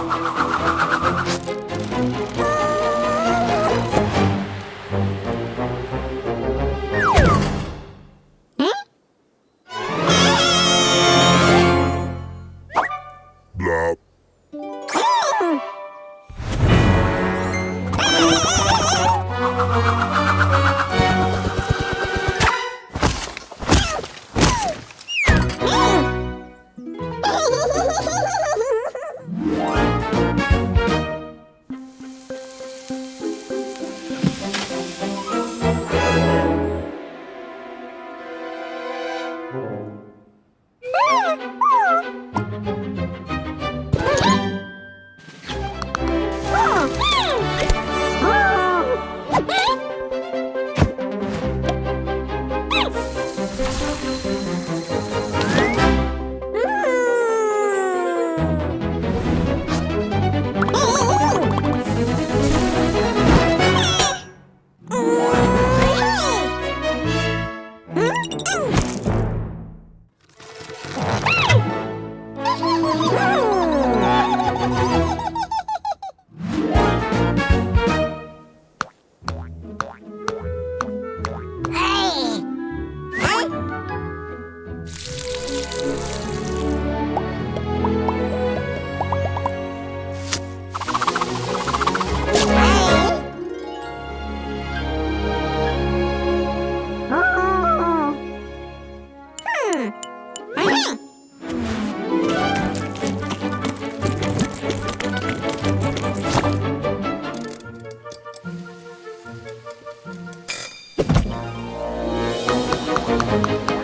Hmm? Blop. Oh. Blah. Ah!